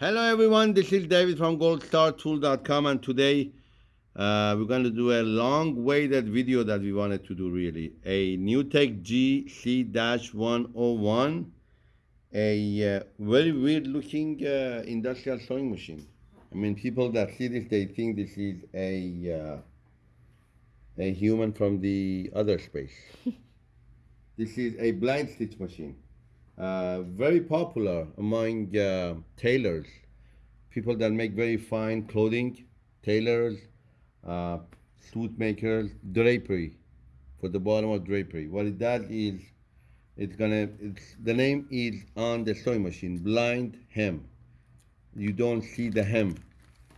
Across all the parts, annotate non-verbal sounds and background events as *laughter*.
Hello everyone, this is David from goldstartool.com and today uh, we're going to do a long waited video that we wanted to do really. A NewTek GC-101, a uh, very weird looking uh, industrial sewing machine. I mean people that see this they think this is a, uh, a human from the other space. *laughs* this is a blind stitch machine. Uh, very popular among uh, tailors, people that make very fine clothing, tailors, uh, suit makers, drapery, for the bottom of drapery. What it does is, it's gonna, it's, the name is on the sewing machine, blind hem. You don't see the hem.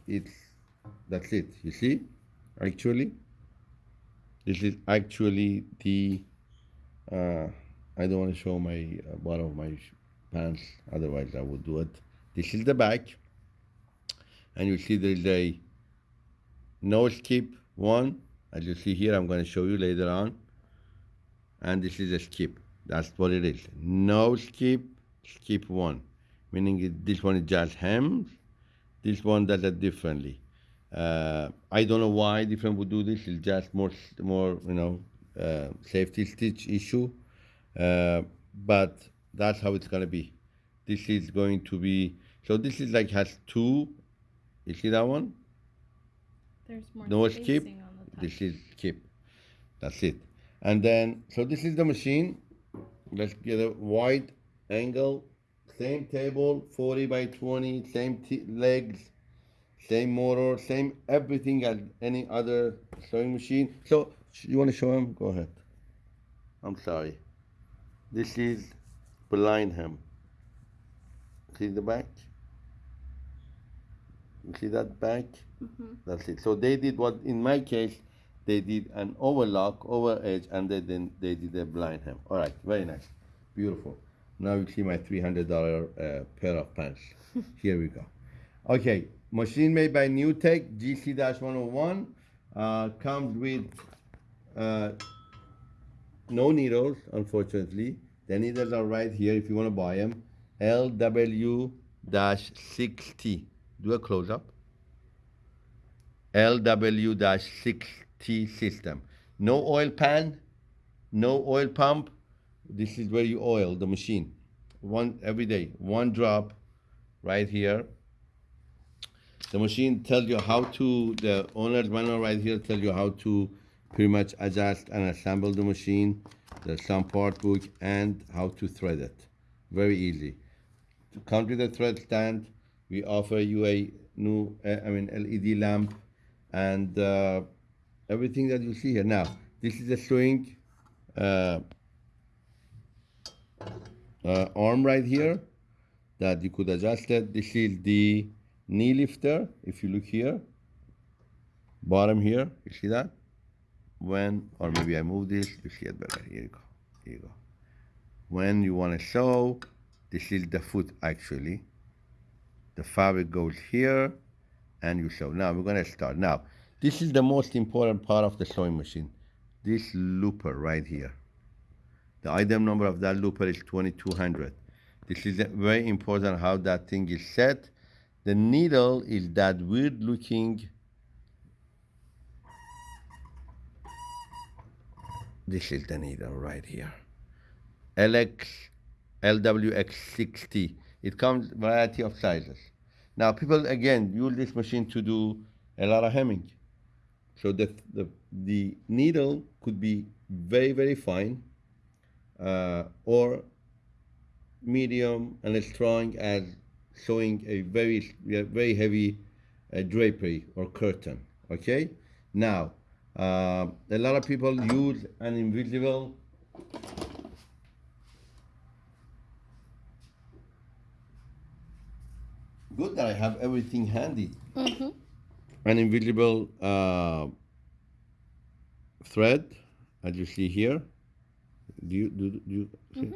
It's, that's it, you see? Actually, this is actually the, uh, I don't want to show my uh, bottom of my pants, otherwise I would do it. This is the back, and you see there is a no skip one, as you see here, I'm going to show you later on, and this is a skip. That's what it is. No skip, skip one, meaning this one is just hems, this one does it differently. Uh, I don't know why different would do this. It's just more, more you know, uh, safety stitch issue. Uh, but that's how it's going to be. This is going to be, so this is like has two, you see that one? There's more No skip, on the top. this is skip. That's it. And then, so this is the machine. Let's get a wide angle, same table, 40 by 20, same t legs, same motor, same everything as any other sewing machine. So, you want to show him? Go ahead. I'm sorry. This is blind hem. See the back? You see that back? Mhm. That's it. So they did what, in my case, they did an overlock, over edge, and they then they did a blind hem. All right, very nice, beautiful. Now you see my three hundred dollar uh, pair of pants. *laughs* Here we go. Okay, machine made by NewTek GC-101 uh, comes with uh, no needles, unfortunately. The needles are right here if you want to buy them. LW-6T. Do a close up. LW-6T system. No oil pan, no oil pump. This is where you oil the machine. One every day, one drop right here. The machine tells you how to, the owner's manual right here tells you how to pretty much adjust and assemble the machine. There's some part book and how to thread it. Very easy. To come to the thread stand, we offer you a new, uh, I mean, LED lamp and uh, everything that you see here. Now, this is a sewing uh, uh, arm right here that you could adjust it. This is the knee lifter. If you look here, bottom here, you see that? When, or maybe I move this, you see it better. Here you go. Here you go. When you want to sew, this is the foot actually. The fabric goes here and you sew. Now we're going to start. Now, this is the most important part of the sewing machine. This looper right here. The item number of that looper is 2200. This is uh, very important how that thing is set. The needle is that weird looking This is the needle right here. LX, LWX60. It comes variety of sizes. Now people again use this machine to do a lot of hemming. So the the, the needle could be very very fine, uh, or medium and as strong as sewing a very very heavy uh, drapery or curtain. Okay. Now uh, a lot of people use an invisible good that I have everything handy. Mhm. An invisible uh, thread, as you see here. Do you do, do you see?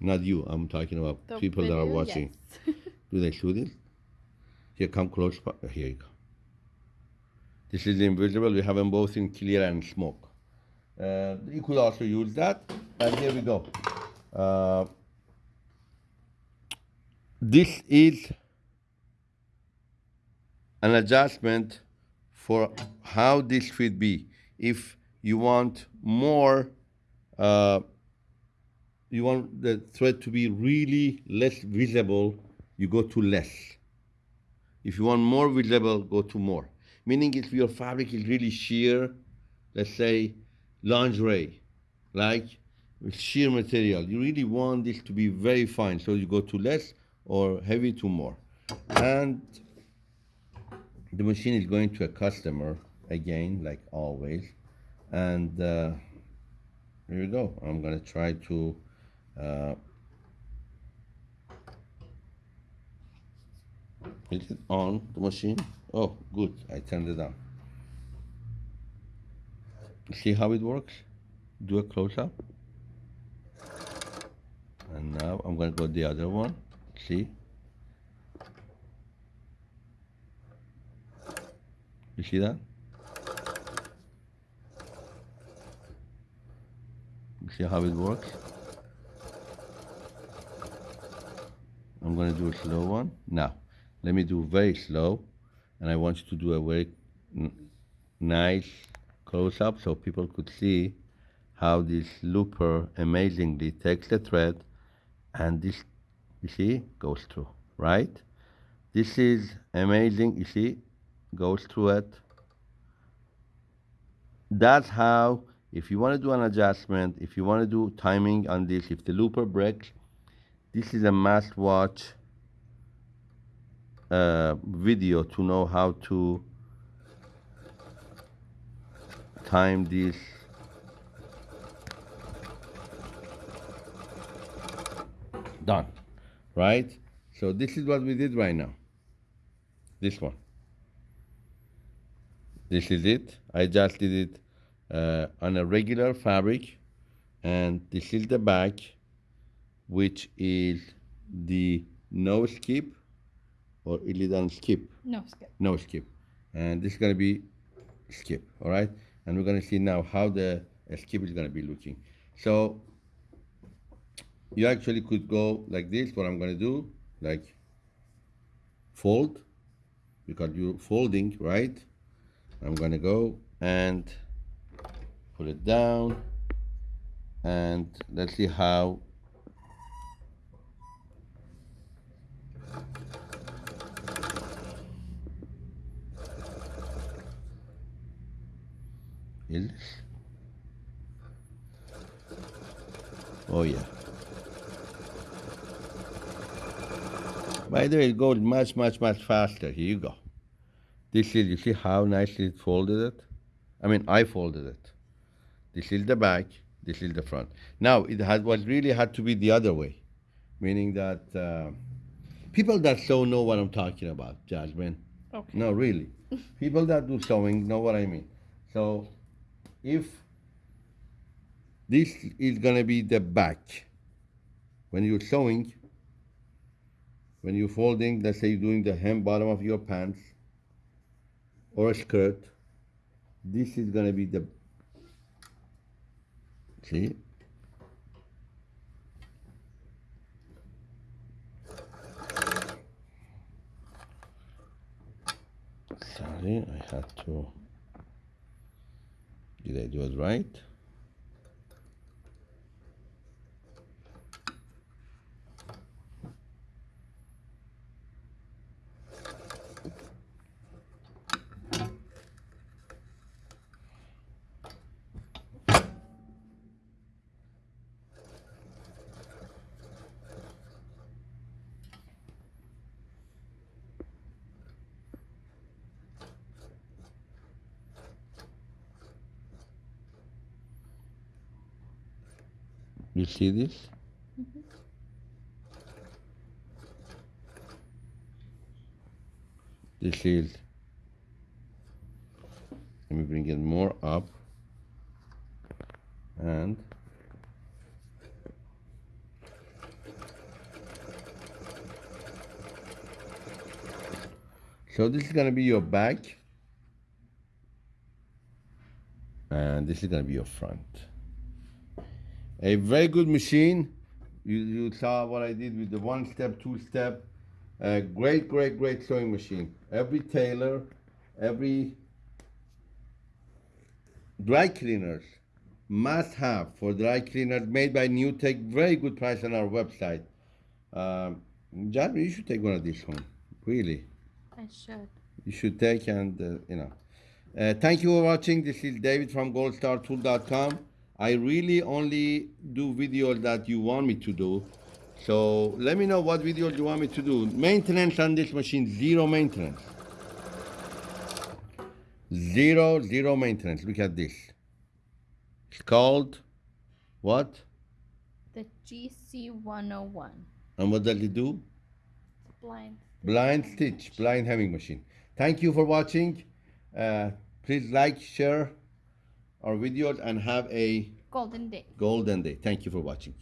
Not you. I'm talking about The people that are watching. yes. *laughs* Do they shoot it? Here, come close. Here you go. This is invisible. We have them both in clear and smoke. Uh, you could also use that. And here we go. Uh, this is an adjustment for how this should be. If you want more, uh, you want the thread to be really less visible, you go to less. If you want more visible, go to more. Meaning if your fabric is really sheer, let's say lingerie, like with sheer material, you really want this to be very fine, so you go to less or heavy to more. And the machine is going to a customer again, like always. And uh, here we go. I'm gonna try to uh, is it on the machine? Oh, good. I turned it on. See how it works? Do a close up. And now I'm gonna go the other one. See? You see that? You see how it works? I'm gonna do a slow one. Now, let me do very slow. And I want you to do a very nice close up so people could see how this looper amazingly takes the thread and this, you see, goes through, right? This is amazing, you see, goes through it. That's how, if you want to do an adjustment, if you want to do timing on this, if the looper breaks, this is a must watch uh, video to know how to time this. Done right? So this is what we did right now. This one. This is it. I just did it uh, on a regular fabric and this is the back which is the no skip or illidan skip? No skip. no skip. And this is going to be skip all right? And we're going to see now how the uh, skip is going to be looking. So you actually could go like this what i'm going to do like fold because you're folding right? I'm going to go and put it down and let's see how is? Oh yeah. By the way, it goes much, much, much faster. Here you go. This is, you see how nicely it folded it? I mean, I folded it. This is the back, this is the front. Now, it had what really had to be the other way, meaning that uh, people that sew know what I'm talking about, Jasmine. Okay. No, really. *laughs* people that do sewing know what I mean. So, if this is gonna be the back, when you're sewing, when you're folding, let's say you're doing the hem bottom of your pants or a skirt, this is gonna be the see? Sorry I had to did I do it right You see this? This is, let me bring it more up. And so this is gonna be your back. And this is gonna be your front a very good machine. You, you saw what I did with the one step, two step, A great, great, great sewing machine. Every tailor, every dry cleaners must have for dry cleaners made by New Tech. Very good price on our website. Um, Jasmine, you should take one of these home. Really, I should. you should take and uh, you know. Uh, thank you for watching. This is David from goldstartool.com. I really only do videos that you want me to do. So let me know what videos you want me to do. Maintenance on this machine, zero maintenance. Zero, zero maintenance. Look at this. It's called what? The GC 101. And what does it do? Blind. Blind stitch, blind hemming machine. Thank you for watching. Uh, please like, share our videos, and have a Golden day. golden day. Thank you for watching.